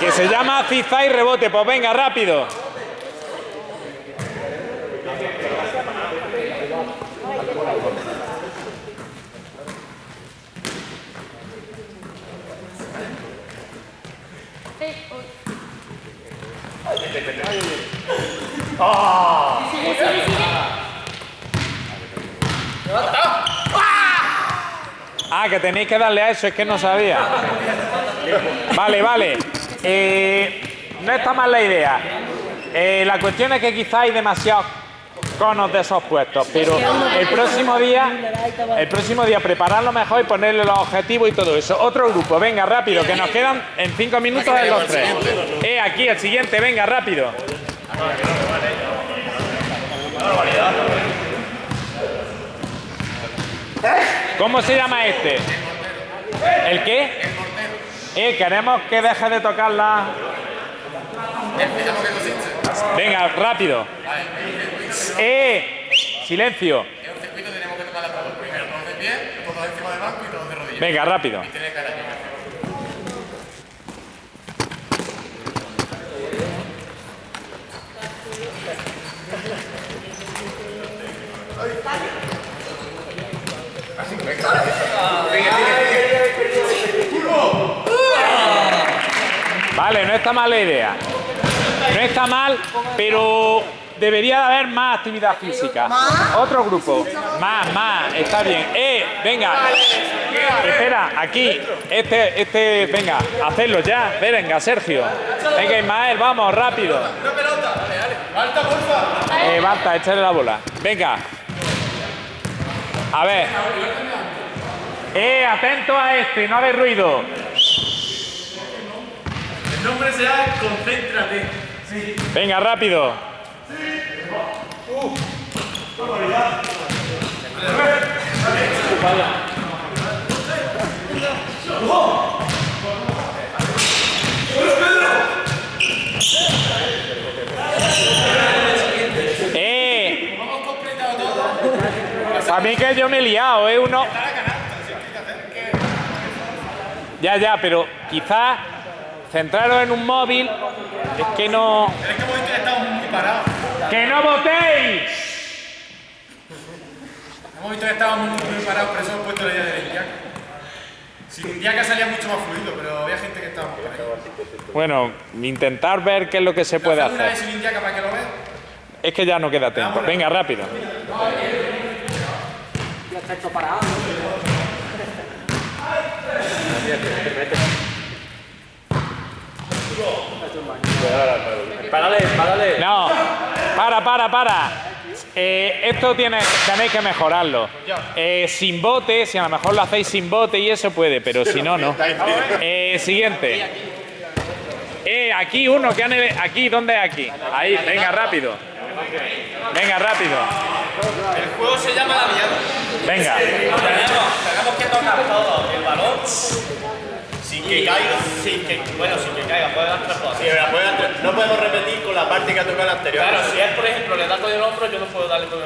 Que se llama FIFA y rebote. Pues venga, rápido. Ah, que tenéis que darle a eso, es que no sabía. Vale, vale. Eh, no está mal la idea. Eh, la cuestión es que quizá hay demasiados conos de esos puestos, pero el próximo día, el próximo día prepararlo mejor y ponerle los objetivos y todo eso. Otro grupo, venga, rápido, que nos quedan en cinco minutos de los tres. Eh, aquí el siguiente, venga, rápido. ¿Cómo se llama este? ¿El qué? Eh, queremos que deje de tocar la... Venga, rápido. Eh, silencio. En un circuito tenemos que tocar las tablas. Primero, todos de pie, todos encima del banco y todos de rodillas. Venga, rápido. Tiene que caer aquí. Vale, no está mal la idea. No está mal, pero debería de haber más actividad física. Otro grupo. Más, más. Está bien. Eh, venga. Espera, aquí. Este, este, venga, hacerlo ya. Venga, Sergio. Venga, Ismael, vamos, rápido. Eh, Balta, échale la bola. Venga. A ver. Eh, atento a este, no hagáis ruido. El nombre será Concéntrate. Venga, rápido. ¡Eh! A mí que yo me he liado, ¿eh? Uno... Ya, ya, pero quizás centraros en un móvil es que no... Es que hemos visto que estamos muy parados. ¡Que no votéis! Hemos visto que estábamos muy, muy parados, por eso hemos puesto la idea del Indiaca. Sin Indiaca salía mucho más fluido, pero había gente que estaba más parada. Bueno, intentar ver qué es lo que se puede Una vez hacer. Indiaca para que lo veas. Es que ya no queda tiempo. Venga, rápido. Ya está hecho parado. Párale, párale. No, para, para, para. Eh, esto tiene, tenéis que mejorarlo. Eh, sin bote, si a lo mejor lo hacéis sin bote y eso puede, pero si no, no. Eh, siguiente. Eh, aquí uno que han aquí, ¿dónde es aquí? Ahí, venga rápido. Venga rápido. El juego se llama la viada. Venga. Tenemos, tenemos que tocar todo el balón sin que caiga, sin que, bueno, sin que caiga, puede dar tres pasos. no podemos repetir con la parte que ha tocado el anterior. Claro, si él, por ejemplo, le da con el otro, yo no puedo darle con el